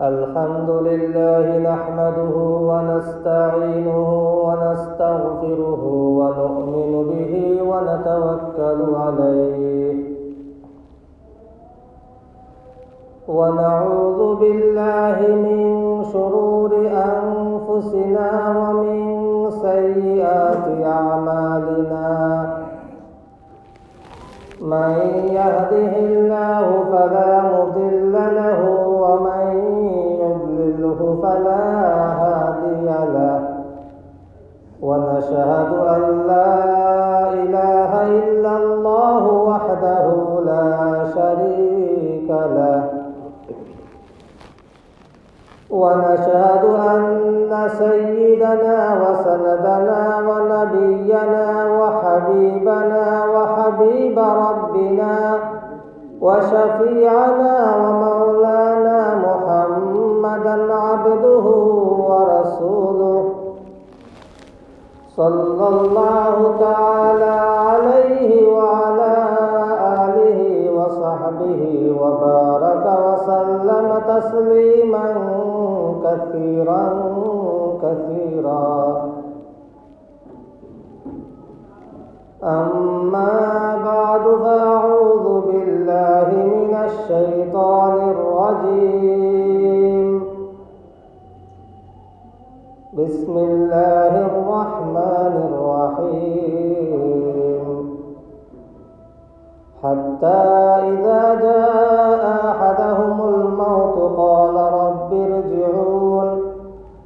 الحمد لله نحمده ونستعينه ونستغفره ونؤمن به ونتوكل عليه. ونعوذ بالله من شرور أنفسنا ومن سيئات أعمالنا. من يهده الله فلا مضل له ومن يضلله فلا هادي له. ونشهد أن لا إله إلا الله وحده لا شريك له. ونشهد أن سيدنا وسندنا ونبينا وحبيبنا وحبيب ربنا وشفيعنا ومولانا محمدا صلى الله تعالى عليه وعلى آله وصحبه وبارك وسلم تسليما كثيرا كثيرا. أما بعد فأعوذ بالله من الشيطان الرجيم. بسم الله الرحمن الرحيم. حتى إذا جاء أحدهم الموت قال رب ارجعون.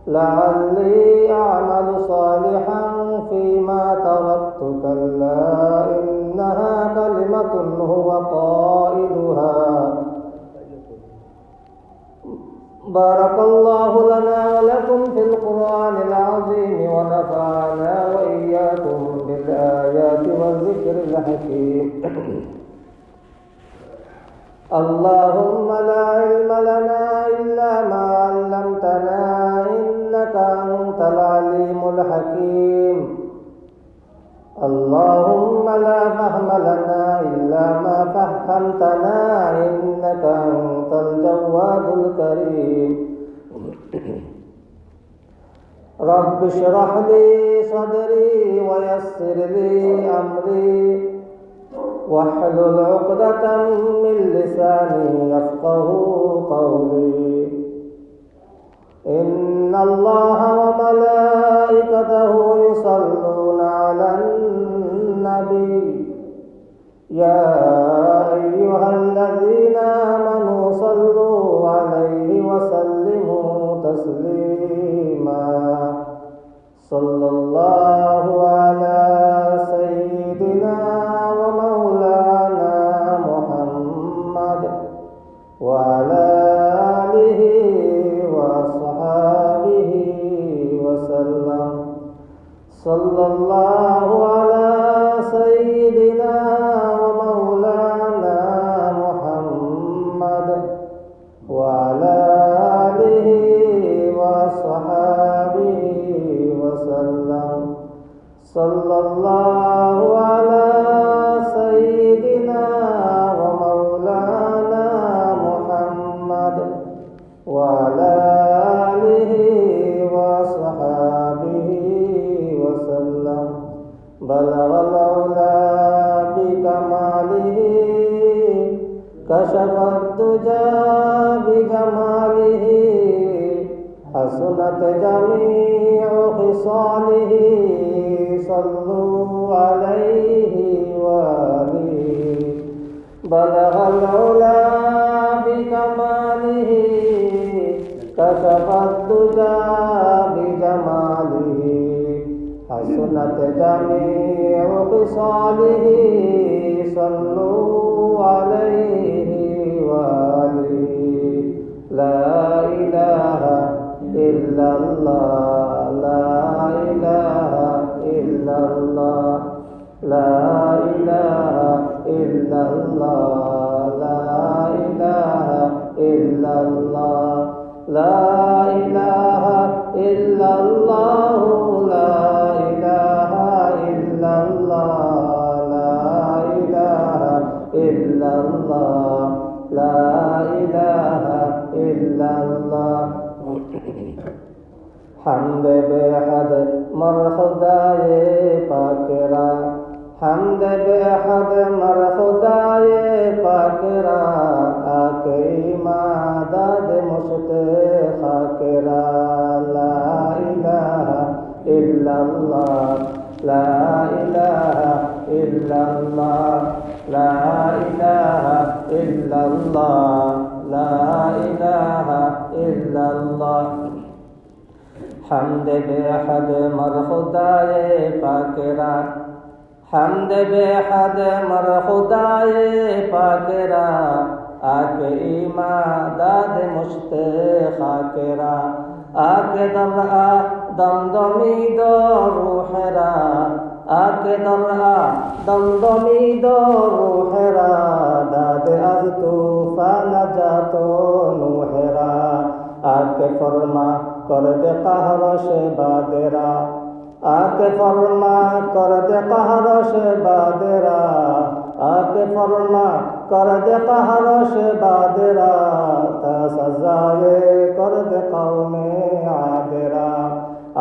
لعلي أعمل صالحا فيما تركت كلا إنها كلمة هو قائلها بارك الله لنا ولكم في القرآن العظيم ونفعنا وإياكم بالآيات والذكر الحكيم. اللهم لا علم لنا إلا ما علمتنا إنك أنت العليم الحكيم. اللهم لا فهم لنا إلا ما فهمتنا إنك أنت الجواد الكريم. رب اشرح لي صدري ويسر لي أمري. واحلل عقدة من لساني يفقه قولي. إن الله وملائكته يصلون على النبي يا أيها الذين آمنوا صلوا عليه وسلموا تسليما. صلى الله على سيدنا صلى الله على سيدنا ومولانا محمد وعلى آله وأصحابه وسلم. صلى الله الدجى بجماله حسنت جميع خصاله صلوا عليه وآله بلغ العلا بكماله كشف الدجى بجماله حسنت جميع خصاله صلوا عليه لا إله إلا الله لا إله إلا الله لا إله إلا الله بے حد مر خدائے پاکرا حمد بے حد مر خدائے پاکرا آکی ماداد مشت خاکرا لا الہ إلا اللہ لا إله إلا الله. لا إله إلا الله. لا إله إلا الله. حمد بحد مر خدائے پاکرا حمد بحد مر خدائے پاکرا آکے ایمان داد مشت خاکرا آکے درعا دم دمی دو روحرا آکے درعا دم دمی دو روحرا داد از توفان جاتو نوحرا آکے فرما کر دے قہر سے بادرا آ کے فرما کر دے قہر سے بادرا آ کے فرما کر دے قہر سے بادرا تا سزائے کر دے قوم عادرا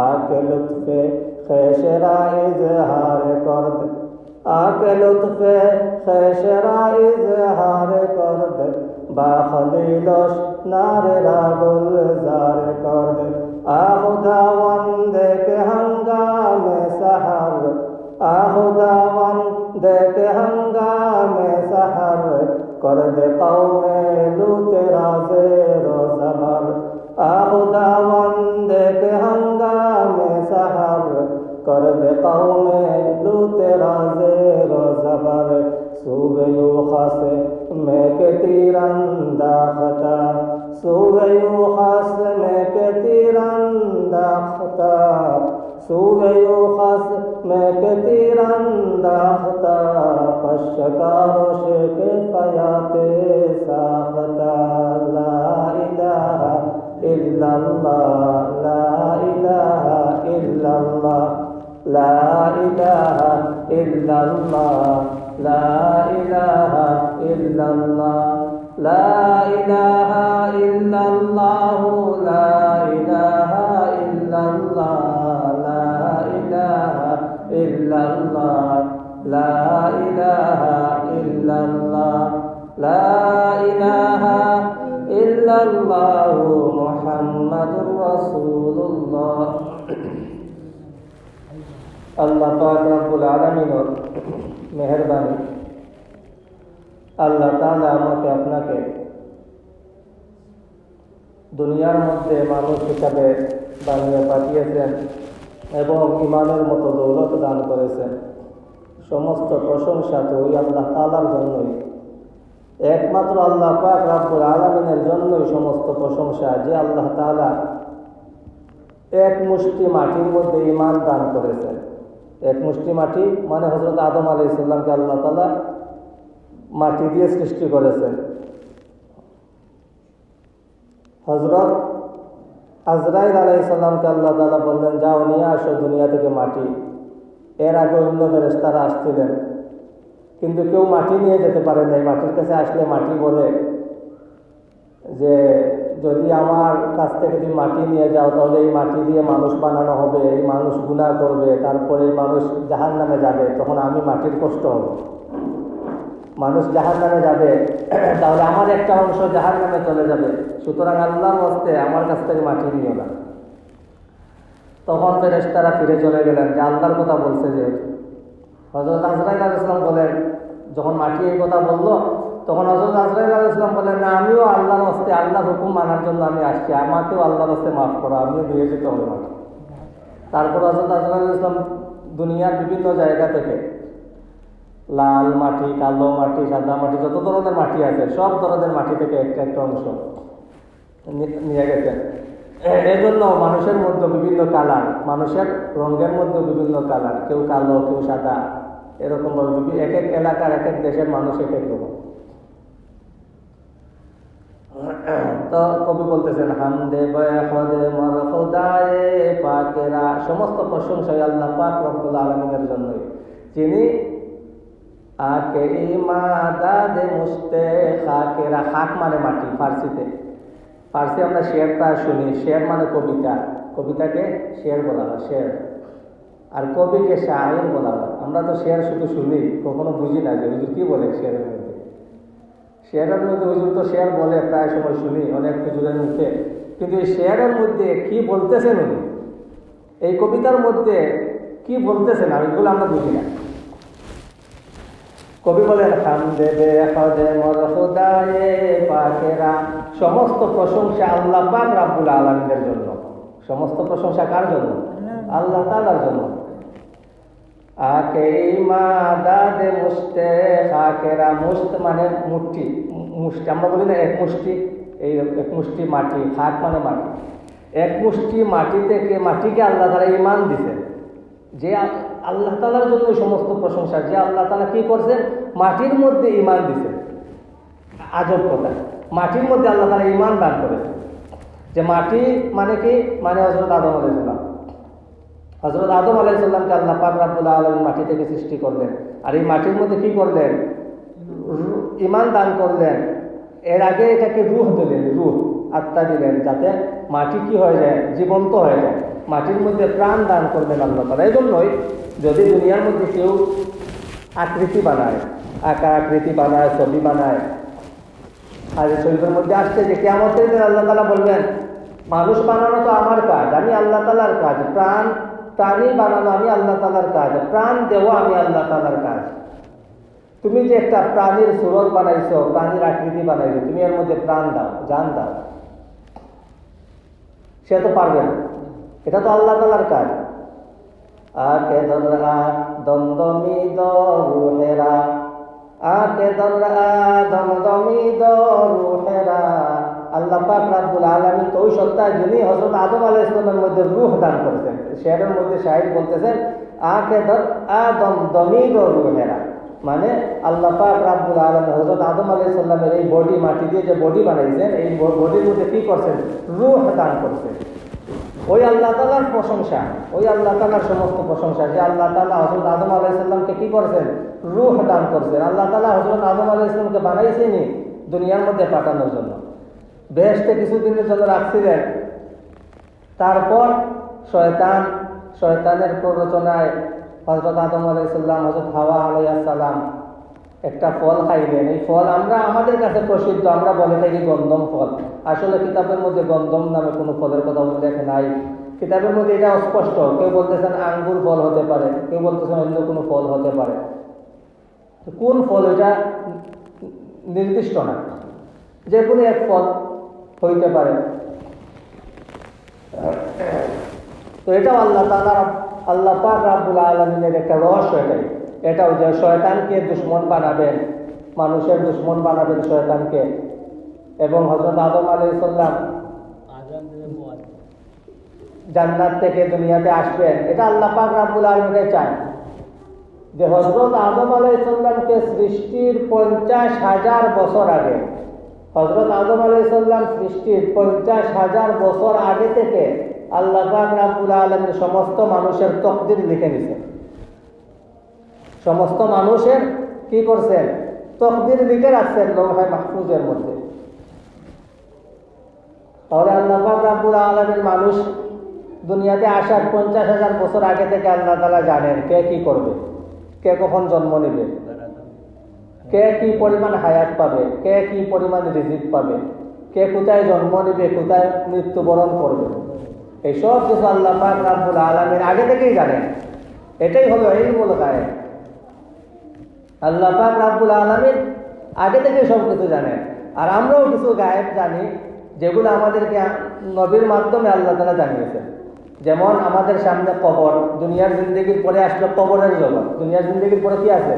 آ کے لطف خیشرا اظہار کر دے آ کے لطف خیشرا اظہار کر دے বা খলিলস নারে রাগুল জার করবে। আহুদা ওয়ান্দে কে হাঙ্গামে সাহার। আহুদা ওয়ান্দে কে হাঙ্গামে সাহার করবে কৌমে লুতে রাজে রোজাবার। আহুদা ওয়ান্দে কে হাঙ্গামে সাহার করবে কৌমে লুতে রাজে রোজাবার। সুবে খাসে میں تیرندہ خطا سوگیو خاص میں کے تیرندہ خطا سوگیو خاص میں کے تیرندہ خطا پشکاروش ساختا لا الہ الا اللہ لا الہ الا اللہ لا الہ الا اللہ لا إله إلا الله لا إله إلا الله لا إله إلا الله لا إله إلا الله لا إله إلا الله لا إله إلا الله محمد رسول الله আল্লাহ পাক রব্বুল আলামিনের মেহেরবানি। আল্লাহ তাআলা আমাকে আপনাকে দুনিয়ার মধ্যে মানুষ হিসাবে বানিয়ে পাঠিয়েছেন এবং ইমানের মতো দৌলত দান করেছেন। সমস্ত প্রশংসা তো ওই আল্লাহ তালার জন্যই। একমাত্র আল্লাহ পাক রাব্বুল আলমিনের জন্যই সমস্ত প্রশংসা যে আল্লাহ তালা এক মুষ্টি মাটির মধ্যে ইমান দান করেছেন। এক মুষ্টি মাটি মানে হজরত আদম আলী ইসলামকে আল্লাহ তালা মাটি দিয়ে সৃষ্টি করেছেন। হজরত আজরাইল আলাইসাল্লামকে আল্লাহ তালা বললেন, যাও, নিয়ে আসো দুনিয়া থেকে মাটি। এর আগে অন্য ফেরেস্তারা আসছিলেন, কিন্তু কেউ মাটি নিয়ে যেতে পারে নাই। মাটির কাছে আসলে মাটি বলে যে যদি আমার কাছ থেকে তুমি মাটি নিয়ে যাও, তাহলে এই মাটি দিয়ে মানুষ বানানো হবে, এই মানুষ গুণা করবে, তারপরে এই মানুষ জাহান নামে যাবে, তখন আমি মাটির কষ্ট হবে। মানুষ জাহান নামে যাবে, তাহলে আমার একটা অংশ জাহান নামে চলে যাবে। সুতরাং আল্লাহর হস্তে আমার কাছ থেকে মাটি নিও না। তখন ফেরেস্তারা ফিরে চলে গেলেন, যে আল্লাহর কথা বলছে যেহেতু। হজরত ইসলাম বলেন, যখন মাটি এই কথা বলল তখন হজরত আজরাইল আল ইসলাম বলেন না, আমিও আল্লাহর হস্তে আল্লাহর হুকুম মানার জন্য আমি আসছি। আমাকেও আল্লাহর হস্তে মাফ করো, আমিও দিয়ে যেতে হবে মাটি তারপর হজরত আজরাইল ইসলাম দুনিয়ার বিভিন্ন জায়গা থেকে লাল মাটি, কালো মাটি, সাদা মাটি, যত ধরনের মাটি আছে, সব ধরনের মাটি থেকে একটা একটা অংশ নিয়ে গেছেন এই জন্য মানুষের মধ্যে বিভিন্ন কালার, মানুষের রঙের মধ্যে বিভিন্ন কালার, কেউ কালো, কেউ সাদা, এরকমভাবে এক এক এলাকার এক এক দেশের মানুষ এক এক রকম। তো কবি বলতেছেন, হামদে বয়াহদে মর খোদায়ে পাকেরা। সমস্ত প্রশংসাই আল্লাহ পাক রব্বুল আলমিনের জন্যই। যিনি আকে মুস্তে খাকেরা খাক মানে মাটি ফার্সিতে। ফার্সি আমরা শেরটা শুনি, শের মানে কবিতা। কবিতাকে শের বলা হয়, শের। আর কবিকে শাহের বলা হয়। আমরা তো শের শুধু শুনি, কখনো বুঝি না যে কি বলে মধ্যে শেয়ারের মধ্যে হুজুর তো শেয়ার বলে প্রায় সময় শুনি অনেক হুজুরের মুখে। কিন্তু এই শেয়ারের মধ্যে কি বলতেছেন উনি? এই কবিতার মধ্যে কি বলতেছেন? আমি এগুলো আমরা বুঝি না। কবি বলেন খাম দেবে মর পাকেরা সমস্ত প্রশংসা আল্লাহ পাক রাব্বুল আলামিনের জন্য। সমস্ত প্রশংসা কার জন্য? আল্লাহ তালার জন্য। আকে ইমাদাদে মুস্তে খাকেরা মুস্ত মানে মুষ্টি মুষ্টি, আমরা বলি না এক মুষ্টি, এই এক মুষ্টি মাটি খাক মানে মাটি। এক মুষ্টি মাটি থেকে মাটিকে আল্লাহ তারা ইমান দিছে। যে আল্লাহ তালার জন্য সমস্ত প্রশংসা, যে আল্লাহ তালা কি করছে? মাটির মধ্যে ইমান দিছে। আজব কথা। মাটির মধ্যে আল্লাহ তালা ইমান দান করেছে। যে মাটি মানে কি? মানে হজরত আদম আলাইসাল্লাম হজরত আদম আলাইসাল্লামকে আল্লাহ পাক রাব্বুল আলমী মাটি থেকে সৃষ্টি করলেন। আর এই মাটির মধ্যে কি করলেন? ইমান দান করলেন। এর আগে এটাকে রুহ দিলেন, রুহ আত্মা দিলেন, যাতে মাটি কি হয়ে যায়? জীবন্ত হয়ে যায়। মাটির মধ্যে প্রাণ দান করলেন আল্লাহ তালা এই জন্যই যদি দুনিয়ার মধ্যে কেউ আকৃতি বানায়, আকার আকৃতি বানায়, ছবি বানায়, আর এই শরীফের মধ্যে আসছে যে কেমন আল্লাহ তালা বলবেন, মানুষ বানানো তো আমার কাজ, আমি আল্লাহ তালার কাজ, প্রাণ প্রাণী বানানো আমি আল্লাহ তালার কাজ, প্রাণ দেওয়া আমি আল্লাহ তালার কাজ। তুমি যে একটা প্রাণীর সুরত বানাইছো, প্রাণীর আকৃতি বানাইছো, তুমি এর মধ্যে প্রাণ দাও, জান দাও। সে তো পারবে না। এটা তো আল্লাহ তালার কাজ। আকে দররা দমদমি দরুহেরা আকে দররা দমদমি দরুহেরা আল্লাহ পাক রাব্বুল আলামিন তো ওই সত্তা যিনি হযরত আদম আলাইহিস সালামের মধ্যে রূহ দান করেছেন শেরের মধ্যে শাহিদ বলতেছেন আকে দর আদম দমি দরুহেরা মানে আল্লাহ পাক রাব্বুল আলামিন হযরত আদম আলাইহিস সালামের এই বডি মাটি দিয়ে যে বডি বানাইছেন, এই বডির মধ্যে কি করছেন? রূহ দান করছেন। ওই আল্লাহ তালার প্রশংসা, ওই আল্লাহ তালার সমস্ত প্রশংসা যে আল্লাহ তালা হজরত আদম আলাইসাল্লামকে কি করছেন? রুহ দান করছেন। আল্লাহ তালা হজরত আদম আলাইসাল্লামকে বানাইছেনি দুনিয়ার মধ্যে পাঠানোর জন্য। বেহেস্তে কিছুদিনের জন্য রাখছিলেন তারপর শয়তান, শয়তানের প্ররোচনায় হজরত আদম আলাইসাল্লাম হজরত হাওয়া আলাইসাল্লাম একটা ফল খাইলেন। এই ফল আমরা আমাদের কাছে প্রসিদ্ধ, আমরা বলে থাকি গন্ধম ফল। আসলে কিতাবের মধ্যে গন্ধম নামে কোনো ফলের কথা উল্লেখ নাই। কিতাবের মধ্যে এটা অস্পষ্ট। কেউ বলতেছেন আঙ্গুর ফল হতে পারে, কেউ বলতেছেন অন্য কোনো ফল হতে পারে। কোন ফল? এটা নির্দিষ্ট না। যে কোনো এক ফল। হইতে পারে। তো এটাও আল্লাহ তালা আল্লাহ পাক রাব্বুল আলমিনের একটা রহস্য এটাই। এটাও যে শয়তানকে দুশ্মন বানাবেন, মানুষের দুশ্মন বানাবেন শয়তানকে। এবং হজরত আদম আলাই সাল্লাম জান্নাত থেকে দুনিয়াতে আসবেন। এটা আল্লাহ পাক রাব্বুল আলমিনে চায়। যে হজরত আদম আলাই সাল্লামকে সৃষ্টির পঞ্চাশ হাজার বছর আগে হজরত আদম আলাই সাল্লাম সৃষ্টির পঞ্চাশ হাজার বছর আগে থেকে আল্লাহ পাক রাব্বুল আলমের সমস্ত মানুষের তকদির লিখে নিছেন সমস্ত মানুষের কি করছেন? তকদির লিখে রাখছেন লৌহাই মাহফুজের মধ্যে। তাহলে আল্লাহ পাক রাব্বুল আলমের মানুষ দুনিয়াতে আসার পঞ্চাশ হাজার বছর আগে থেকে আল্লাহ তালা জানেন কে কি করবে, কে কখন জন্ম নেবে। কে কি পরিমাণ হায়াত পাবে, কে কি পরিমাণ রিজিক পাবে, কে কোথায় জন্ম নেবে, কোথায় মৃত্যুবরণ করবে এইসব কিছু আল্লাহ পাক আলমের আগে থেকেই জানেন এটাই হলো এই মূল গায়ে আল্লাহ পাক রাব্বুল আলমিন আগে থেকে সব কিছু জানেন আর আমরাও কিছু গায়েব জানি, যেগুলো আমাদেরকে নবীর মাধ্যমে আল্লাহ তালা জানিয়েছেন। যেমন আমাদের সামনে কবর, দুনিয়ার জিন্দগির পরে আসলো কবরের জগৎ। দুনিয়ার জিন্দগির পরে কি আছে?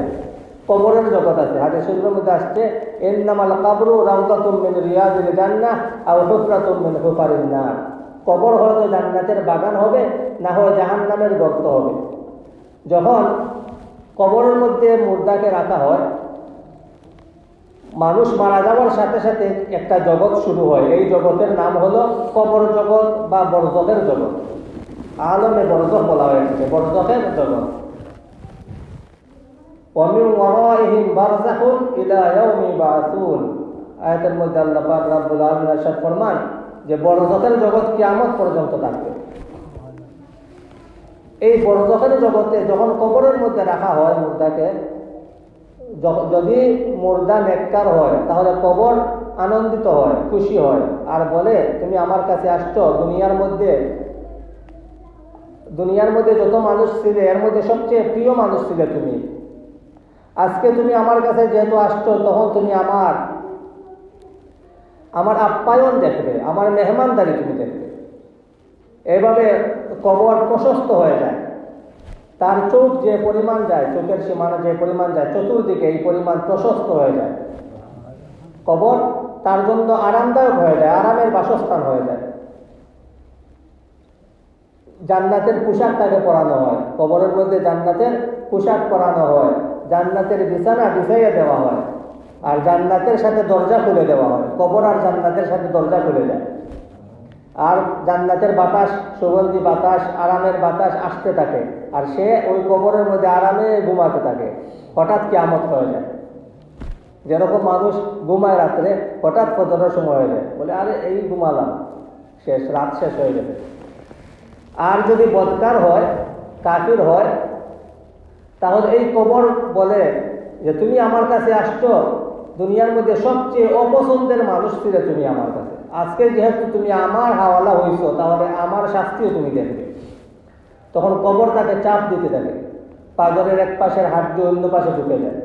কবরের জগৎ আছে। হাদিস শরীফের মধ্যে আসছে, ইন্নামাল কাবরু রাউদাতুম মিন রিয়াজিল জান্নাহ আও হুফরাতুম মিন হুফারিন নার। কবর হয়তো জান্নাতের বাগান হবে, না হয় জাহান্নামের গর্ত হবে। যখন কবরের মধ্যে মুর্দাকে রাখা হয়, মানুষ মারা যাওয়ার সাথে সাথে একটা জগৎ শুরু হয়। এই জগতের নাম হলো কবর জগৎ বা বরজকের জগৎ। আলমে বরজক বলা হয়ে থাকে বরজকের জগৎ। ومن ورائهم برزخ إلى يوم يبعثون আয়াতের মধ্যে আল্লাহ পাক রাব্বুল আলামিন ارشاد ফরমান যে বড়জখের জগৎ কিয়ামত পর্যন্ত থাকবে এই বড়জখের জগতে যখন কবরের মধ্যে রাখা হয় মুর্দাকে য- যদি মুর্দা নেককার হয় তাহলে কবর আনন্দিত হয় খুশি হয় আর বলে তুমি আমার কাছে আসছো দুনিয়ার মধ্যে দুনিয়ার মধ্যে যত মানুষ ছিলে এর মধ্যে সবচেয়ে প্রিয় মানুষ ছিলে তুমি আজকে তুমি আমার কাছে যেহেতু আসছো, তখন তুমি আমার আমার আপ্যায়ন দেখবে, আমার মেহমানদারি তুমি দেখবে। এভাবে কবর প্রশস্ত হয়ে যায়। তার চোখ যে পরিমাণ যায়, চোখের সীমানা যে পরিমাণ যায়, চতুর্দিকে এই পরিমাণ প্রশস্ত হয়ে যায়। কবর তার জন্য আরামদায়ক হয়ে যায়, আরামের বাসস্থান হয়ে যায়। জান্নাতের পোশাক তাকে পরানো হয়। কবরের মধ্যে জান্নাতের পোশাক পরানো হয়। জান্নাতের বিছানা বিছাইয়ে দেওয়া হয়। আর জান্নাতের সাথে দরজা খুলে দেওয়া হয়। কবর আর জান্নাতের সাথে দরজা খুলে যায় আর জান্নাতের বাতাস, সুগন্ধি বাতাস, আরামের বাতাস আসতে থাকে। আর সে ওই কবরের মধ্যে আরামে ঘুমাতে থাকে। হঠাৎ কিয়ামত হয়ে যায়। যেরকম মানুষ ঘুমায় রাত্রে, হঠাৎ ফজরের সময় হয়ে যায়। বলে, আরে, এই ঘুমালাম। শেষ, রাত শেষ হয়ে যাবে আর যদি বদকার হয় কাকির হয় তাহলে এই কবর বলে যে তুমি আমার কাছে আসছো, দুনিয়ার মধ্যে সবচেয়ে অপছন্দের মানুষ ছিলে তুমি আমার কাছে। আজকে যেহেতু তুমি আমার হাওয়ালা হইছো, তাহলে আমার শাস্তিও তুমি দেখবে তখন কবর তাকে চাপ দিতে থাকে। পাগরের এক পাশের দিয়ে অন্য পাশে ঢুকে যায়।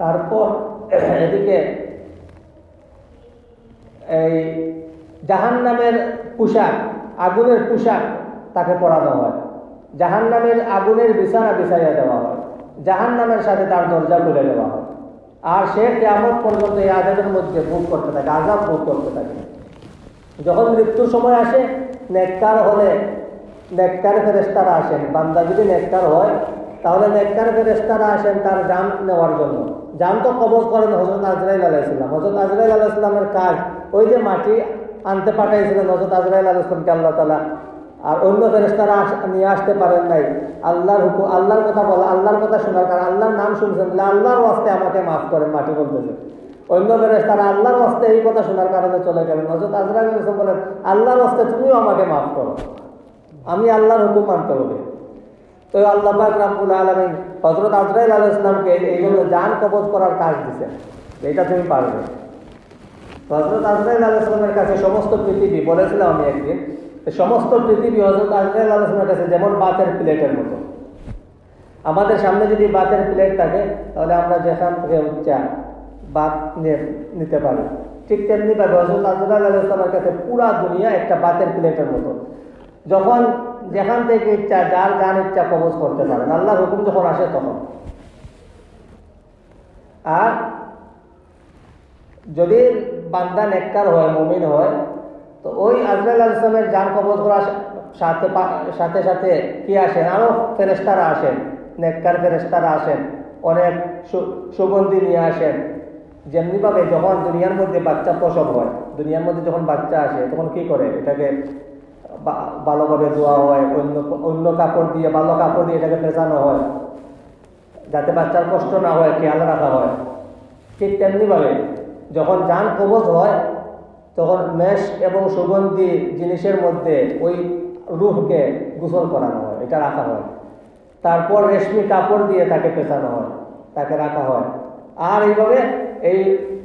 তারপর এদিকে এই জাহান নামের পোশাক, আগুনের পোশাক তাকে পরানো হয়। জাহান নামের আগুনের বিছানা বিছাইয়া দেওয়া হয়। জাহান নামের সাথে তার দরজা খুলে দেওয়া হয়। আর সে কেমন পর্যন্ত এই আজাদের মধ্যে ভোগ করতে থাকে, আজাব ভোগ করতে থাকে। যখন মৃত্যুর সময় আসে, নেককার হলে নেককার ফেরেস্তারা আসেন। বান্দা যদি নেককার হয়, তাহলে নেককার ফেরেস্তারা আসেন তার জান নেওয়ার জন্য। জান তো কবজ করেন হজরত আজরাইল আলাইসালাম হজরত আজরাইল আলাইসালামের কাজ ওই যে মাটি আনতে পাঠাইছিলেন হজরত আজরাইল আলাইসলামকে আল্লাহ তালা আর অন্য ফেরেস্তারা নিয়ে আসতে পারেন নাই। আল্লাহর হুকুম আল্লাহর কথা বলা, আল্লাহর কথা শোনার কারণ আল্লাহর নাম শুনছেন বলে আল্লাহর ওয়াস্তে আমাকে মাফ করেন, মাটি বলতেছে অন্য ফেরেস্তারা আল্লাহর ওয়াস্তে এই কথা শোনার কারণে চলে গেলেন। হজরত আলাইসলাম বলেন, আল্লাহর ওয়াস্তে তুমিও আমাকে মাফ করো। আমি আল্লাহর হুকুম মানতে হবে। তো আল্লাহ রাব্বুল আলামিন হযরত আজরাইল আলাইহিস সালামকে এই জন্য জান কবজ করার কাজ দিয়েছেন এটা তুমি পারবে। হযরত আজরাইল আলাইহিস সালামের কাছে সমস্ত পৃথিবী বলেছিলাম আমি একদিন। সমস্ত পৃথিবী হযরত আজরাইল কাছে যেমন বাতের প্লেটের মতো। আমাদের সামনে যদি বাতের প্লেট থাকে, তাহলে আমরা যেখান থেকে উচ্চা বাত নিতে পারি। ঠিক তেমনি ভাবে হজরত আজরাইল আলাইহিস সালামের কাছে পুরা দুনিয়া একটা বাতের প্লেটের মতো। যখন যেখান থেকে ইচ্ছা, যার যার ইচ্ছা কবজ করতে পারেন আল্লাহর হুকুম যখন আসে তখন। আর যদি বান্দা নেককার হয়, মুমিন হয় তো ওই আজরাইল ইসলামের যান কবজ করার সাথে সাথে সাথে কি আসেন? আরও ফেরেস্তারা আসেন, নেককার ফেরেস্তারা আসেন, অনেক সুগন্ধি নিয়ে আসেন। যেমনিভাবে যখন দুনিয়ার মধ্যে বাচ্চা প্রসব হয়, দুনিয়ার মধ্যে যখন বাচ্চা আসে, তখন কি করে? এটাকে ভালোভাবে ধোয়া হয়, অন্য অন্য কাপড় দিয়ে, ভালো কাপড় দিয়ে এটাকে পেঁচানো হয়। যাতে বাচ্চার কষ্ট না হয়, খেয়াল রাখা হয়। ঠিক তেমনিভাবে যখন যান কবজ হয় তখন মেষ এবং সুগন্ধি জিনিসের মধ্যে ওই রুহকে গোসল করানো হয়, এটা রাখা হয়। তারপর রেশমি কাপড় দিয়ে তাকে পেঁচানো হয়, তাকে রাখা হয়। আর এইভাবে এই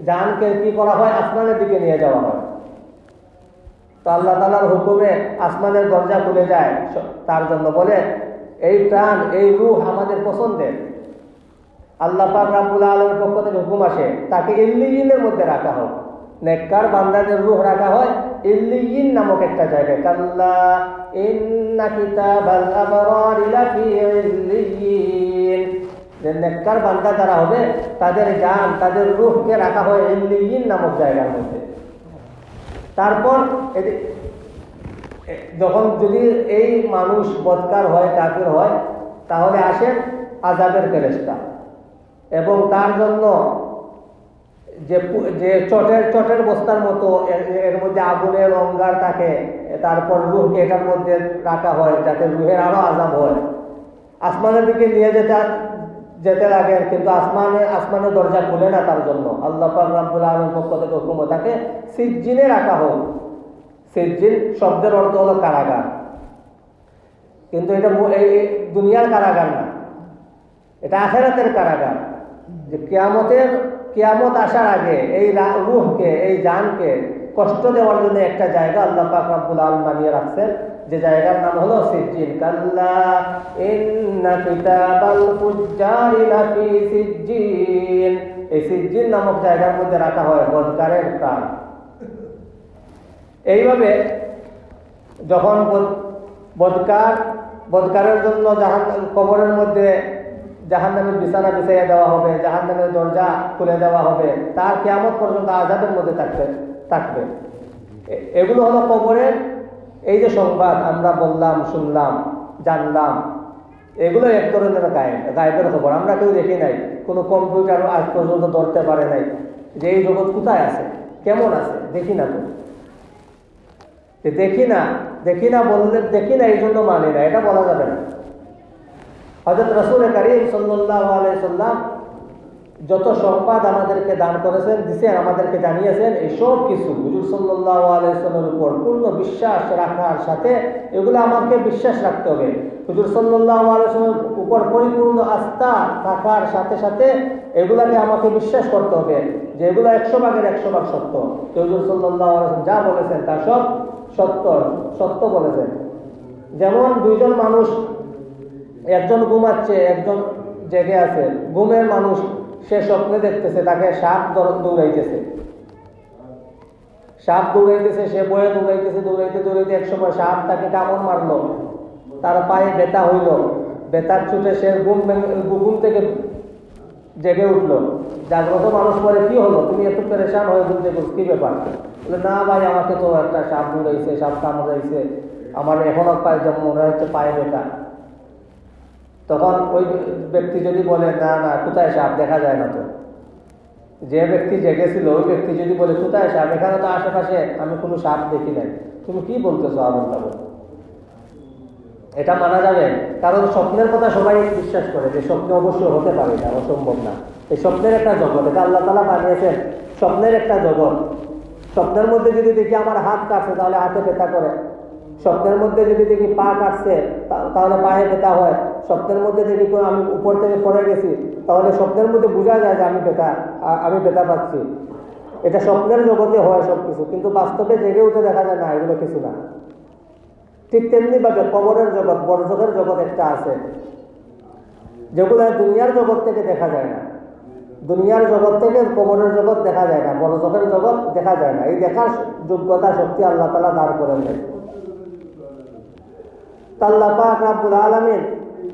জানকে কি করা হয়? আসমানের দিকে নিয়ে যাওয়া হয়। তো আল্লাহ তালার হুকুমে আসমানের দরজা খুলে যায়, তার জন্য বলে, এই প্রাণ, এই রুহ আমাদের পছন্দের। আল্লাহ পাক রাব্বুল আলমের পক্ষ থেকে হুকুম আসে, তাকে ইল্লিয়িনের মধ্যে রাখা হোক। নেককার বান্দাদের রুহ রাখা হয় ইল্লিয়িন নামক একটা জায়গায়। কাল্লা ইন্না কিতাবাল আবরারি লাফি ইল্লিয়িন যে নেককার বান্দা যারা হবে, তাদের জান, তাদের রুহকে রাখা হয় ইল্লিয়িন নামক জায়গার মধ্যে। তারপর যখন যদি এই মানুষ বৎকার হয়, কাফির হয়, তাহলে আসেন আজাবের ফেরেস্তা এবং তার জন্য যে যে চটের চটের বস্তার মতো, এর- মধ্যে আগুনের অঙ্গার থাকে, তারপর রুহকে এটার মধ্যে রাখা হয়, যাতে রুহের আরও আজাব হয়। আসমানের দিকে নিয়ে যেতে যেতে লাগে, কিন্তু আসমানে, আসমানের দরজা খুলে না তার জন্য। আল্লাহ পাক রাব্বুল আলমের পক্ষ থেকে হুকুম তাকে সিজ্জিনে রাখা হোক। সিজ্জিন শব্দের অর্থ হলো কারাগার। কিন্তু এটা এই দুনিয়ার কারাগার না। এটা আখেরাতের কারাগার। যে কিয়ামতের কিয়ামত আসার আগে এই রুহকে, এই জানকে কষ্ট দেওয়ার জন্য একটা জায়গা আল্লাহ পাক রাব্বুল আলম বানিয়ে রাখছেন। যে জায়গার নাম হলো সিজ্জিন কাল্লা ইন্না কিতাবাল ফুজ্জারি লাফি সিজ্জিন এই সিজ্জিন নামক জায়গার মধ্যে রাখা হয় বদকারের প্রাণ। এইভাবে যখন বদ- বদকার বদকারের জন্য জাহান, কবরের মধ্যে জাহান নামের বিছানা বিছাইয়া দেওয়া হবে জাহান নামের দরজা খুলে দেওয়া হবে, তার কেয়ামত পর্যন্ত আজাদের মধ্যে থাকবে থাকবে। এগুলো হলো কবরের এই যে সংবাদ আমরা বললাম, শুনলাম, জানলাম, এগুলো এক ধরনের গায়েব, গায়েবের খবর। আমরা কেউ দেখি নাই, কোনো কম্পিউটার আজ পর্যন্ত ধরতে পারে নাই যে এই জগৎ কোথায় আছে, কেমন আছে, দেখি না তো। দেখি না দেখি না বললে দেখি না, এই জন্য মানি না, এটা বলা যাবে না। হজরত রসুল করিম সাল্লাম যত সংবাদ আমাদেরকে দান করেছেন, দিছেন, আমাদেরকে জানিয়েছেন, এই সব কিছু হুজুর সাল্লাহ আলাইসলামের উপর পূর্ণ বিশ্বাস রাখার সাথে এগুলো আমাকে বিশ্বাস রাখতে হবে। হুজুর সাল্লাহ আলাইসলামের উপর পরিপূর্ণ আস্থা থাকার সাথে সাথে এগুলাকে আমাকে বিশ্বাস করতে হবে যে এগুলো একশো ভাগের একশো ভাগ সত্য। তো হুজুর সাল্লাহ আলাইসলাম যা বলেছেন তা সব সত্য সত্য বলেছেন। যেমন দুইজন মানুষ একজন ঘুমাচ্ছে, একজন জেগে আছে। ঘুমের মানুষ সে স্বপ্নে দেখতেছে, তাকে সাপ দৌড়াইতেছে। সাপ দৌড়াইতেছে, সে বয়ে দৌড়াইতেছে, দৌড়াইতে দৌড়াইতে এক সময় সাপ তাকে কামড় মারলো। তার পায়ে ব্যথা হইল। ব্যথার ছুটে সে ঘুম ঘুম থেকে জেগে উঠল। জাগ্রত মানুষ পরে কি হলো? তুমি একটু পেরেশান হয়ে ঘুম থেকে কি ব্যাপার? বলে, না ভাই, আমাকে তো একটা সাপ দৌড়াইছে, সাপ কামড়াইছে। আমার এখনও পায়ে যেমন মনে হচ্ছে পায়ে ব্যথা। তখন ওই ব্যক্তি যদি বলে, না না, কোথায় সাপ? দেখা যায় না তো। যে ব্যক্তি জেগেছিল, ওই ব্যক্তি যদি বলে, কোথায় সাপ? এখানে তো আশেপাশে আমি কোনো সাপ দেখি নাই। তুমি কি বলতেছো আবুল তাবুল এটা মানা যাবে? কারণ স্বপ্নের কথা সবাই বিশ্বাস করে যে স্বপ্ন অবশ্যই হতে পারে না, অসম্ভব না। এই স্বপ্নের একটা জগৎ, এটা আল্লাহ তালা বানিয়েছেন স্বপ্নের একটা জগৎ। স্বপ্নের মধ্যে যদি দেখি আমার হাত কাটছে তাহলে হাতে ব্যথা করে। স্বপ্নের মধ্যে যদি দেখি পা কাটছে তাহলে পায়ে ব্যথা হয়। স্বপ্নের মধ্যে দেখি আমি উপর থেকে পড়ে গেছি, তাহলে স্বপ্নের মধ্যে বোঝা যায় যে আমি ব্যথা আমি ব্যথা পাচ্ছি। এটা স্বপ্নের জগতে হয় সব কিছু কিন্তু বাস্তবে জেগে উঠে দেখা যায়, না, এগুলো কিছু না। ঠিক তেমনি ভাবে কবরের জগৎ বড়জগের জগৎ একটা আছে। যেগুলো দুনিয়ার জগৎ থেকে দেখা যায় না। দুনিয়ার জগৎ থেকে কবরের জগৎ দেখা যায় না বড়জগের জগৎ দেখা যায় না। এই দেখার যোগ্যতা, শক্তি আল্লাহ তালা দাঁড় করেন আল্লাহ পাক রাব্বুল আলামিন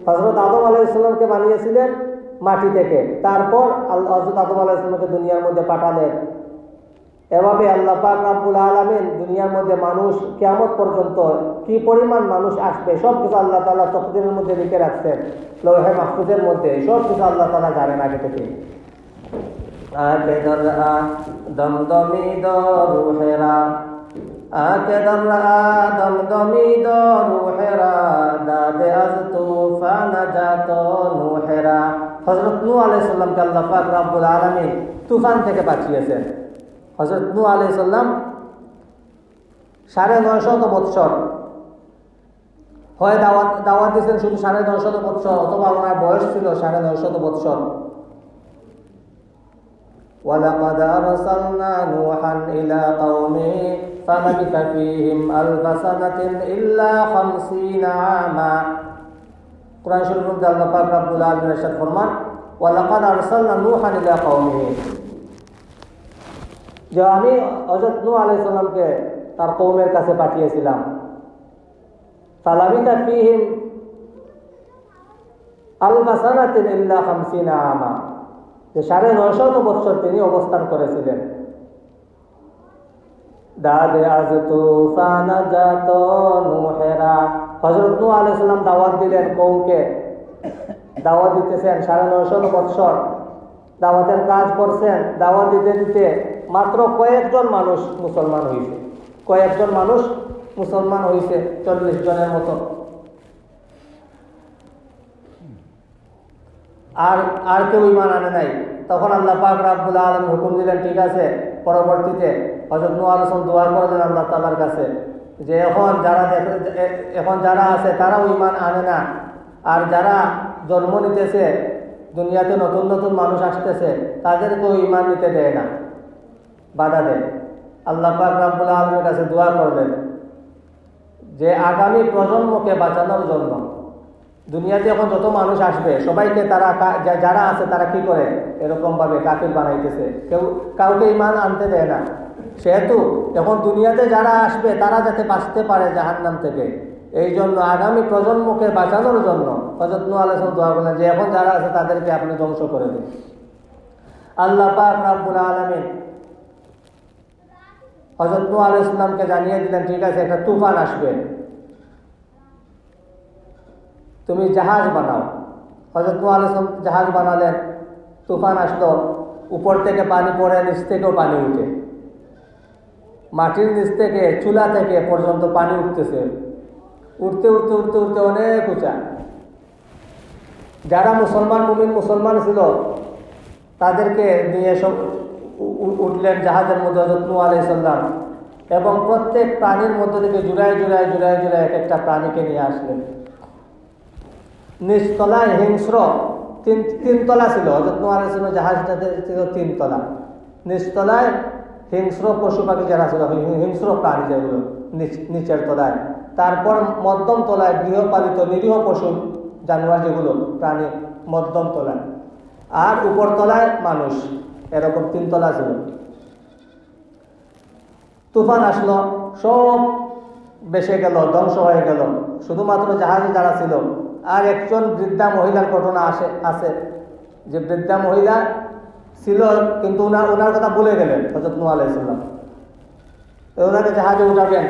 হযরত আদম আলাইহিস সালামকে বানিয়েছিলেন মাটি থেকে। তারপর আল্লাহ হযরত আদম আলাইহিস সালামকে দুনিয়ার মধ্যে পাঠালেন। এভাবে আল্লাহ পাক রাব্বুল আলামিন দুনিয়ার মধ্যে মানুষ কেমন পর্যন্ত কি পরিমাণ মানুষ আসবে সব কিছু আল্লাহ তালা তকদিরের মধ্যে লিখে রাখছেন, লৌহে মাহফুজের মধ্যে। সব কিছু আল্লাহ তাআলা জানেন আগে থেকে দরআ দমদমি দরুহেরা আকে দরআ দমদমি দরুহেরা দাদে আজ তুফান জাত নুহেরা হযরত নূহ আলাইহিস সালামকে আল্লাহ পাক রব্বুল আলামিন তুফান থেকে বাঁচিয়েছেন হযরত নূহ আলাইহিস সালাম সাড়ে নয়শত বৎসর হয় দাওয়াত দাওয়াত দিয়েছেন শুধু সাড়ে নয়শত বৎসর অথবা ওনার বয়স ছিল সাড়ে নয়শত বৎসর ولقد أرسلنا نوحا إلى قومه فلبث فيهم ألف سنة إلا خمسين عاما কোরআন শরীফের মধ্যে আল্লাহ পাক রব্বুল আলামিন ইরশাদ ফরমান ওয়ালাকাদ আরসালনা নূহান ইলা কওমিহি যে আমি হযরত নূহ আলাইহিস সালামকে তার কওমের কাছে পাঠিয়েছিলাম ফালাবিতা ফীহিম আলফা সানাতিন ইল্লা খামসিনা আমা যে সাড়ে নয়শত বছর তিনি অবস্থান করেছিলেন দাদে আজ তুফান জাত নুহেরা। হযরত নূহ আলাইহিস সালাম দাওয়াত দিলেন কওমকে দাওয়াত দিতেছেন সাড়ে নয়শত বছর দাওয়াতের কাজ করছেন। দাওয়াত দিতে দিতে মাত্র কয়েকজন মানুষ মুসলমান হয়েছে কয়েকজন মানুষ মুসলমান হয়েছে চল্লিশ জনের মতো। আর আর কেউ ইমান আনে নাই। তখন আল্লাহ পাক রাব্বুল আলম হুকুম দিলেন, ঠিক আছে, পরবর্তীতে হজরত নু আলসম দোয়া করলেন আল্লাহ তালার কাছে যে এখন যারা এখন যারা আছে তারাও ইমান আনে না। আর যারা জন্ম নিতেছে, দুনিয়াতে নতুন নতুন মানুষ আসতেছে, তাদেরকেও ইমান নিতে দেয় না। বাধা দেয়। আল্লাহ পাক রাব্বুল আলমের কাছে দোয়া করলেন যে আগামী প্রজন্মকে বাঁচানোর জন্য দুনিয়াতে এখন যত মানুষ আসবে, সবাইকে তারা যারা আছে তারা কি করে? এরকম ভাবে কাফির বানাইতেছে। কেউ কাউকে ইমান আনতে দেয় না। সেহেতু এখন দুনিয়াতে যারা আসবে, তারা যাতে বাঁচতে পারে জাহান্নাম থেকে। এই জন্য আগামী প্রজন্মকে বাঁচানোর জন্য হজরত নু দোয়া করলেন যে, এখন যারা আছে তাদেরকে আপনি ধ্বংস করে দিন। আল্লাহ পাক রাব্বুল আলামিন হজরত নু আলাইহিস ইসলামকে জানিয়ে দিলেন, ঠিক আছে, একটা তুফান আসবে। তুমি জাহাজ বানাও। হজরত সালাম জাহাজ বানালেন, তুফান আসলো, উপর থেকে পানি পড়ে, নিচ থেকেও পানি উঠে। মাটির নিচ থেকে, চুলা থেকে পর্যন্ত পানি উঠতেছে। উঠতে উঠতে উঠতে উঠতে অনেক উঁচা। যারা মুসলমান মুমিন মুসলমান ছিল, তাদেরকে নিয়ে সব উঠলেন জাহাজের মধ্যে হজরত নু আলাই সাল্লাম এবং প্রত্যেক প্রাণীর মধ্যে থেকে জুড়ায় জুড়ায় জুড়ায় জুড়ায় এক একটা প্রাণীকে নিয়ে আসলেন। নিচতলায় হিংস্র, তিন, তিনতলা ছিল হজরত নু আলাই সাল্লাম জাহাজটাতে ছিল তিনতলা। নিচতলায় হিংস্র পশু পাখি যারা ছিল হিংস্র প্রাণী যেগুলো, নিচ- নিচের তলায়। তারপর মধ্যম তলায় গৃহপালিত নিরীহ পশু, জানোয়ার যেগুলো, প্রাণী মধ্যম তলায়। আর উপর তলায় মানুষ, এরকম তিনতলা ছিল। তুফান আসলো, সব বেসে গেল, ধ্বংস হয়ে গেল। শুধুমাত্র জাহাজে যারা ছিল আর একজন বৃদ্ধা মহিলার ঘটনা আসে, আছে। যে বৃদ্ধা মহিলা ছিল, কিন্তু ওনার ওনার কথা বলে গেলেন হজরত নু আলাইসাল্লাম ওনাকে জাহাজে উঠাবেন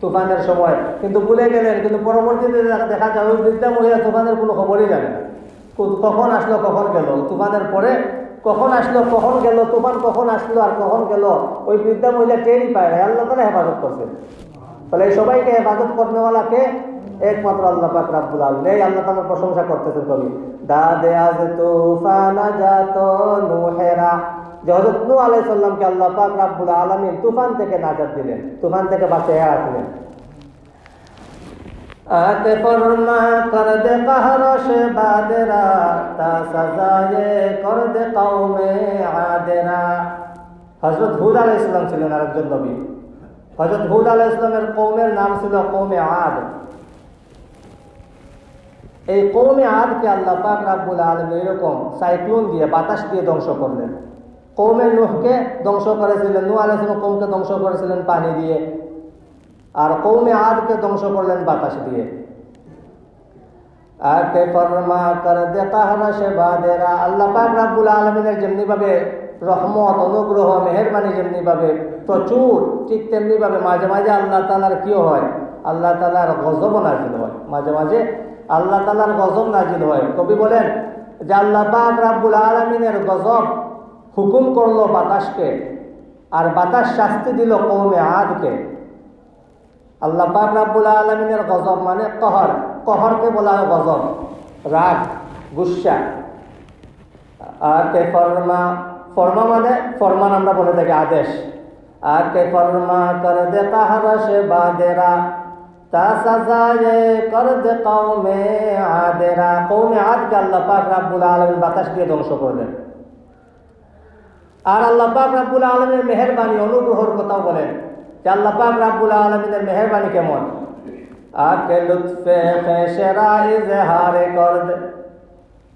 তুফানের সময়। কিন্তু ভুলে গেলেন, কিন্তু পরবর্তীতে দেখা- যায় ওই বৃদ্ধা মহিলা তুফানের কোনো খবরই জানে কখন আসলো, কখন গেল? তুফানের পরে কখন আসলো, কখন গেল? তুফান কখন আসলো আর কখন গেল? ওই বৃদ্ধা মহিলা টেরই পায় না। আল্লাহ তালা হেফাজত করছে তাহলে এই সবাইকে হেফাজত করনেওয়ালাকে একমাত্র আল্লাহ পাক রাব্বুল আলামিন। এই আল্লাহ তাআলার প্রশংসা করতেছেন কবি। দাদে আজ তুফানা জাত নুহেরা। হযরত নূহ আলাইহিস সালামকে আল্লাহ পাক রাব্বুল আলামিন তুফান থেকে নাজাত দিলেন। তুফান থেকে বাঁচিয়ে রাখলেন। আতে فرما কর দে قہر سے তা تا কর দে دے قوم عادرا حضرت হুদ আলাইহিস সালাম ছিলেন আরেকজন নবী। হজরত হুদ আলাহ ইসলামের কৌমের নাম ছিল কৌমে আদ। এই কৌমে আদকে আল্লাহ পাক রাব্বুল আলম এরকম সাইক্লোন দিয়ে বাতাস দিয়ে ধ্বংস করলেন। কৌমে নুহকে ধ্বংস করেছিলেন, নূহ আলাইহিস সালাম কৌমকে ধ্বংস করেছিলেন পানি দিয়ে আর কৌমে আদকে ধ্বংস করলেন বাতাস দিয়ে। আকে ফরমা কর দে কাহরা সে বাদেরা আল্লাহ পাক রাব্বুল আলামিনের যেমনি ভাবে রহমত, অনুগ্রহ, মেহেরবানি যেমনি ভাবে, প্রচুর, ঠিক তেমনি ভাবে মাঝে মাঝে আল্লাহ তালার কিও হয়? আল্লাহ তালার গজব নাজিল হয়। মাঝে মাঝে আল্লাহ তালার গজব নাজিল হয়। কবি বলেন যে আল্লাহ পাক রাব্বুল আলামিনের গজব হুকুম করল বাতাসকে আর বাতাস শাস্তি দিল কৌমে আদকে। আল্লাহ পাক রাব্বুল আলমিনের গজব মানে কহর। কহরকে বলা হয় গজব। রাগ, গুসা। আর কে ফরমা ফরমা মানে ফরমান আমরা বলে থাকি আদেশ। আর কে ফরমা, কর দে কাহারা সে বাদেরা। তা সাজায়ে কর দে কৌমে আদেরা। কৌমে আদকে আল্লাহ পাক রাব্বুল আলমিন বাতাস দিয়ে ধ্বংস করলেন। আর আল্লাহ পাক রাব্বুল আলমের মেহরবানি, অনুগ্রহর কথাও বলেন যে আল্লাহ পাক রাব্বুল আলমিনের মেহরবানি কেমন? আকে লুৎফে খেসেরা ইজহারে কর দে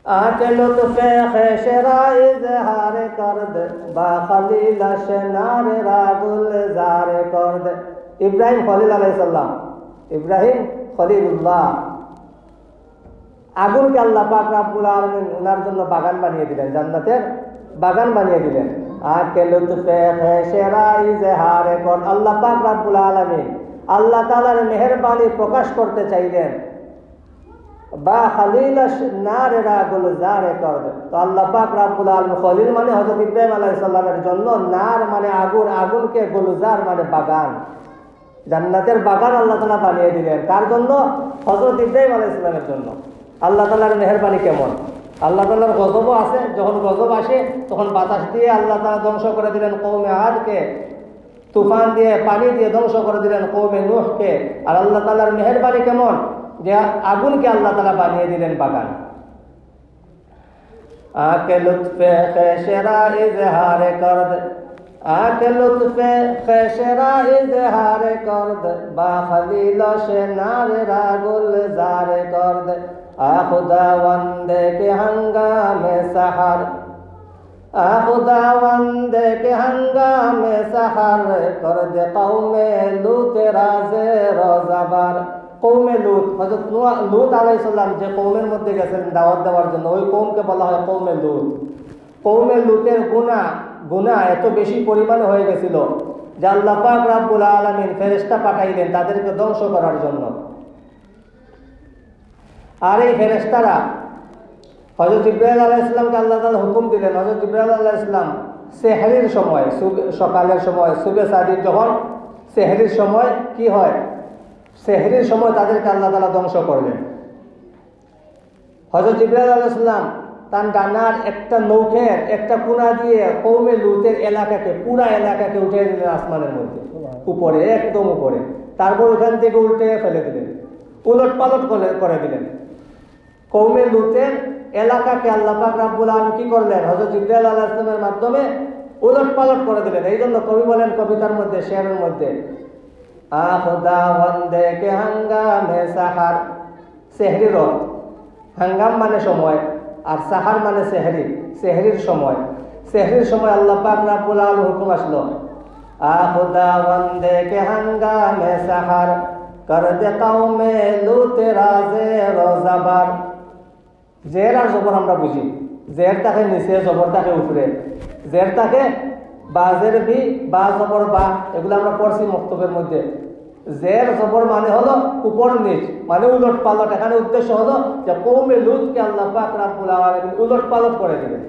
আকে লুৎফে খেসেরা ইজহারে কর দে বা খলিল শনারে রাগুল জারে কর দে ইব্রাহিম খলিল আলাইহিস সালাম ইব্রাহিম খলিলুল্লাহ আগুনকে আল্লাহ পাক রাব্বুল আলামিন ওনার জন্য বাগান বানিয়ে দিলেন, জান্নাতের বাগান বানিয়ে দিলেন। আর কে লুৎফে খেসেরা ইজহারে কর। আল্লাহ পাক রাব্বুল আলামিন আল্লাহ তাআলার মেহেরবানি প্রকাশ করতে চাইলেন। বা খালিল নারেরা গুলজারে কর দে। তো আল্লাহ পাক রাব্বুল আলামিন খলিল মানে হযরত ইব্রাহিম আলাইহিস সালামের জন্য নার মানে আগুন, আগুনকে গুলজার মানে বাগান। জান্নাতের বাগান আল্লাহ তাআলা বানিয়ে দিলেন। তার জন্য হযরত ইব্রাহিম আলাইহিস সালামের জন্য। আল্লাহ তাআলার মেহেরবানি কেমন? আল্লাহ তালার গজবও আছে। যখন গজব আসে, তখন বাতাস দিয়ে আল্লাহ তালা ধ্বংস করে দিলেন কৌমে আদকে। তুফান দিয়ে, পানি দিয়ে ধ্বংস করে দিলেন কৌমে নুহকে। আর আল্লাহ তালার মেহরবানি কেমন? যে আগুনকে আল্লাহ তালা বানিয়ে দিলেন বাগান। আকে লুৎফে খেসেরা ইজহারে করদ, আকে লুৎফে খেসেরা ইজহারে করদ, বা খলিল সে নারে রাগুল জারে করদ আখুদা ওয়ান্দে কে হাঙ্গামে সাহার আহুদা ওয়ান্দে কে হাঙ্গামে সাহার, করদ কৌমে লুতে রাজে রজাবার। কৌমে লুত হজরত লুত আলাইসাল্লাম যে কৌমের মধ্যে গেছেন দাওয়াত দেওয়ার জন্য, ওই কৌমকে বলা হয় কৌমে লুত। কৌমে লুতের গুণা গুণা এত বেশি পরিমাণে হয়ে গেছিল যে আল্লাহ পাক রাব্বুল আলমিন ফেরেস্তা পাঠাইলেন তাদেরকে ধ্বংস করার জন্য। আর এই ফেরেস্তারা হজরত ইব্রাহিম আলাহ ইসলামকে আল্লাহ তালা হুকুম দিলেন হজরত ইব্রাহিম আল্লাহ ইসলাম সেহরির সময় সকালের সময়, সুবে সাদির যখন সেহরির সময় কি হয়? সেহরির সময় তাদেরকে আল্লাহ তালা ধ্বংস করলেন? হজরত ইব্রাহিম আলাহ ইসলাম তার ডানার একটা নৌকের একটা কুনা দিয়ে কৌমে লুতের এলাকাকে, পুরা এলাকাকে উঠে দিলেন আসমানের মধ্যে। উপরে, একদম উপরে। তারপর ওখান থেকে উল্টে ফেলে দিলেন। উলট পালট করে দিলেন। কৌমে লুতের এলাকাকে আল্লাহ পাক রাব্বুল আলম কি করলেন? হজরত ইব্রাহিম আল্লাহ ইসলামের মাধ্যমে উলট পালট করে দিলেন। এই জন্য কবি বলেন কবিতার মধ্যে, শেয়ারের মধ্যে আহদা বন্দে কে হাঙ্গামে সাহার। সেহরি রথ। হাঙ্গাম মানে সময় আর সাহার মানে সেহরি। সেহরির সময়। সেহরির সময় আল্লাহ পাক রাব্বুল আলম হুকুম আসলো আহদা বন্দে কে হাঙ্গামে সাহার। কর দে কৌমে লুতে রাজে রোজাবার জের আর জবর আমরা বুঝি। জের তাকে নিচে, জবর তাকে উপরে। জের তাকে বাজের বি বা জবর বা, এগুলো আমরা পড়ছি মক্তবের মধ্যে। জের, জবর মানে হলো উপর নিচ মানে উলট পালট এখানে উদ্দেশ্য হলো যে কৌমে লুতকে আল্লাহ পাক রাব্বুল আলামিন উলট পালট করে দিবেন।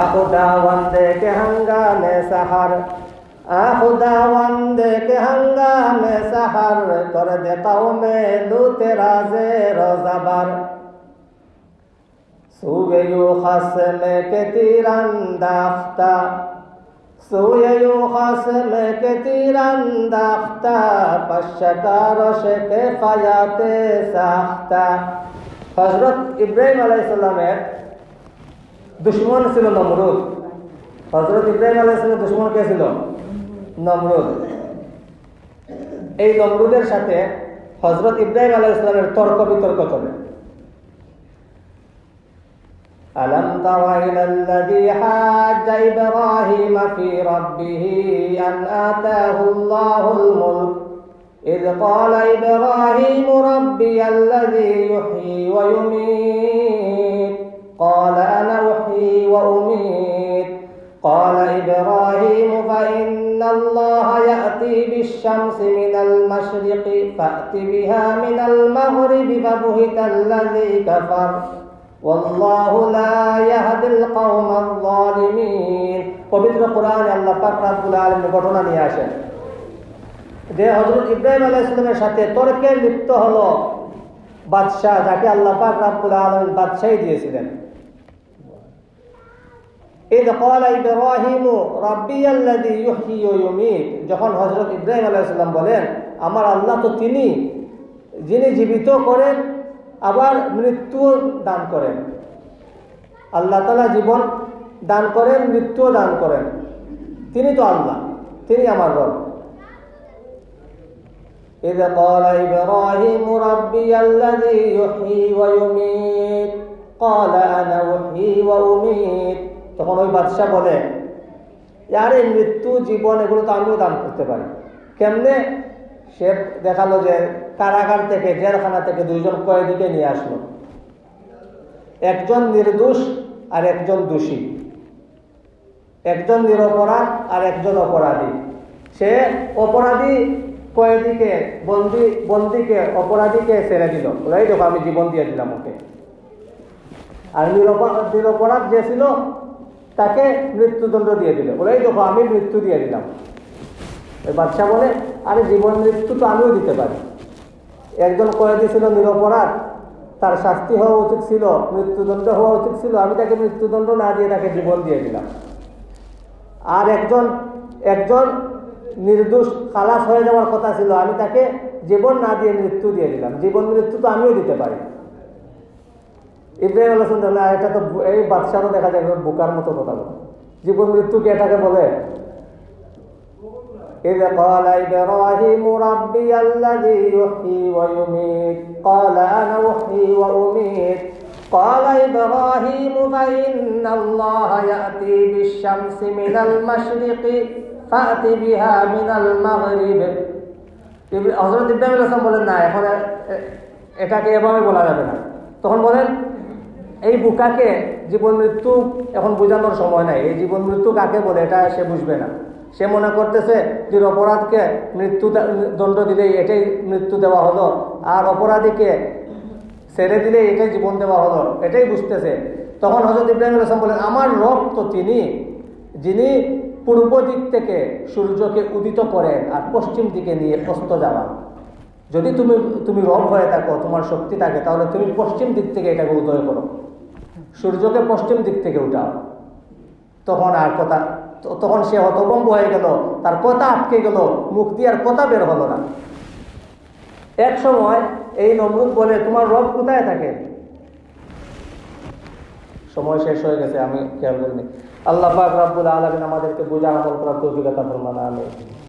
আখুদা ওয়ান্দে কে হাঙ্গামে সাহার, আখুদা ওয়ান্দে কে হাঙ্গামে সাহার করে দে কৌমে লুতে রাজে রোজাবার। হজরত ইব্রাহিম আলাইসাল্লামের দুশ্মন ছিল নমরুদ। হজরত ইব্রাহিম আলাইসাল্লামের দুশ্মন কে ছিল? নমরুদ। এই নমরুদের সাথে হজরত ইব্রাহিম আলাইসাল্লামের তর্ক বিতর্ক চলে। ألم تر إلى الذي حاج إبراهيم في ربه أن آتاه الله الملك؟ إذ قال إبراهيم ربي الذي يحيي ويميت. قال أنا أحيي وأميت. قال إبراهيم فإن الله يأتي بالشمس من المشرق فأت بها من المغرب فبهت الذي كفر. والله لا يهدي القوم الظالمين পবিত্র কোরআনে আল্লাহ পাক রাব্বুল আলামিন ঘটনা নিয়ে আসেন যে হযরত ইব্রাহিম আলাইহিস সালামের সাথে তর্কে লিপ্ত হলো বাদশাহ যাকে আল্লাহ পাক রাব্বুল আলামিন বাদশাহী দিয়েছিলেন إذ قال إبراهيم ربي الذي يحيي ويميت যখন হযরত ইব্রাহিম আলাইহিস সালাম বলেন আমার আল্লাহ তো তিনি যিনি জীবিত করেন আবার মৃত্যু দান করেন আল্লাহ তালা জীবন দান করেন মৃত্যুও দান করেন তিনি তো আল্লাহ তিনি আমার রব إذ قال إبراهيم ربي الذي يحيي ويميت قال أنا أحيي وأميت তখন ওই বাদশাহ বলে আরে মৃত্যু জীবন এগুলো তো আমিও দান করতে পারি কেমনে সে দেখালো যে কারাগার থেকে, জেলখানা থেকে দুইজন কয়েদিকে নিয়ে আসলো। একজন নির্দোষ আর একজন দোষী। একজন নিরপরাধ আর একজন অপরাধী। সে অপরাধী কয়েদিকে, বন্দি, বন্দিকে, অপরাধীকে ছেড়ে দিল। এই দেখো, আমি জীবন দিয়ে দিলাম ওকে। আর নিরপরাধ নিরপরাধ যে ছিল, তাকে মৃত্যুদণ্ড দিয়ে দিল। এই দেখো, আমি মৃত্যু দিয়ে দিলাম। ওই বাচ্চা বলে, আরে জীবন মৃত্যু তো আমিও দিতে পারি। একজন কয়েদি ছিল নিরপরাধ, তার শাস্তি হওয়া উচিত ছিল, মৃত্যুদণ্ড হওয়া উচিত ছিল, আমি তাকে মৃত্যুদণ্ড না দিয়ে তাকে জীবন দিয়ে দিলাম। আর একজন একজন নির্দোষ খালাস হয়ে যাওয়ার কথা ছিল, আমি তাকে জীবন না দিয়ে মৃত্যু দিয়ে দিলাম। জীবন মৃত্যু তো আমিও দিতে পারি। ইব্রাহিম আল্লাহ এটা তো এই বাদশারও দেখা যায়, বোকার মতো কথা বলে। জীবন মৃত্যু কে এটাকে বলে? إذ قال إبراهيم ربي الذي يحيي ويميت قال أنا أحيي وأميت قال إبراهيم فإن الله يأتي بالشمس من المشرق فأت بها من المغرب ইব- হযরত ইব্রাহিম আলাইহিস সালাম বলেন না এখন এ- এ- এটাকে এভাবে বলা যাবে না তখন বলেন এই বুকাকে জীবন মৃত্যু এখন বোঝানোর সময় নাই এই জীবন মৃত্যু কাকে বলে এটা সে বুঝবে না সে মনে করতেছে যে অপরাধকে মৃত্যু দণ্ড দিলেই এটাই মৃত্যু দেওয়া হলো, আর অপরাধীকে ছেড়ে দিলেই এটাই জীবন দেওয়া হলো, এটাই বুঝতেছে। তখন হজরত ইব্রাহিম আলাইসলাম বলেন, আমার রব তো তিনি, যিনি পূর্ব দিক থেকে সূর্যকে উদিত করেন আর পশ্চিম দিকে নিয়ে অস্ত যাওয়া। যদি তুমি তুমি রব হয়ে থাকো, তোমার শক্তি থাকে, তাহলে তুমি পশ্চিম দিক থেকে এটাকে উদয় করো। সূর্যকে পশ্চিম দিক থেকে উঠাও। তখন আর কথা তখন সে হতভম্ব হয়ে গেল। তার কথা আটকে গেল। মুখ দিয়ে আর কথা বের হলো না। এক সময় এই নমরুদ বলে, তোমার রব কোথায় থাকে? সময় শেষ হয়ে গেছে, আমি খেয়াল করিনি। আল্লাহ পাক রাব্বুল আলমিন আমাদেরকে বোঝা আমল করার তৌফিকতা ফরমানা আমিন।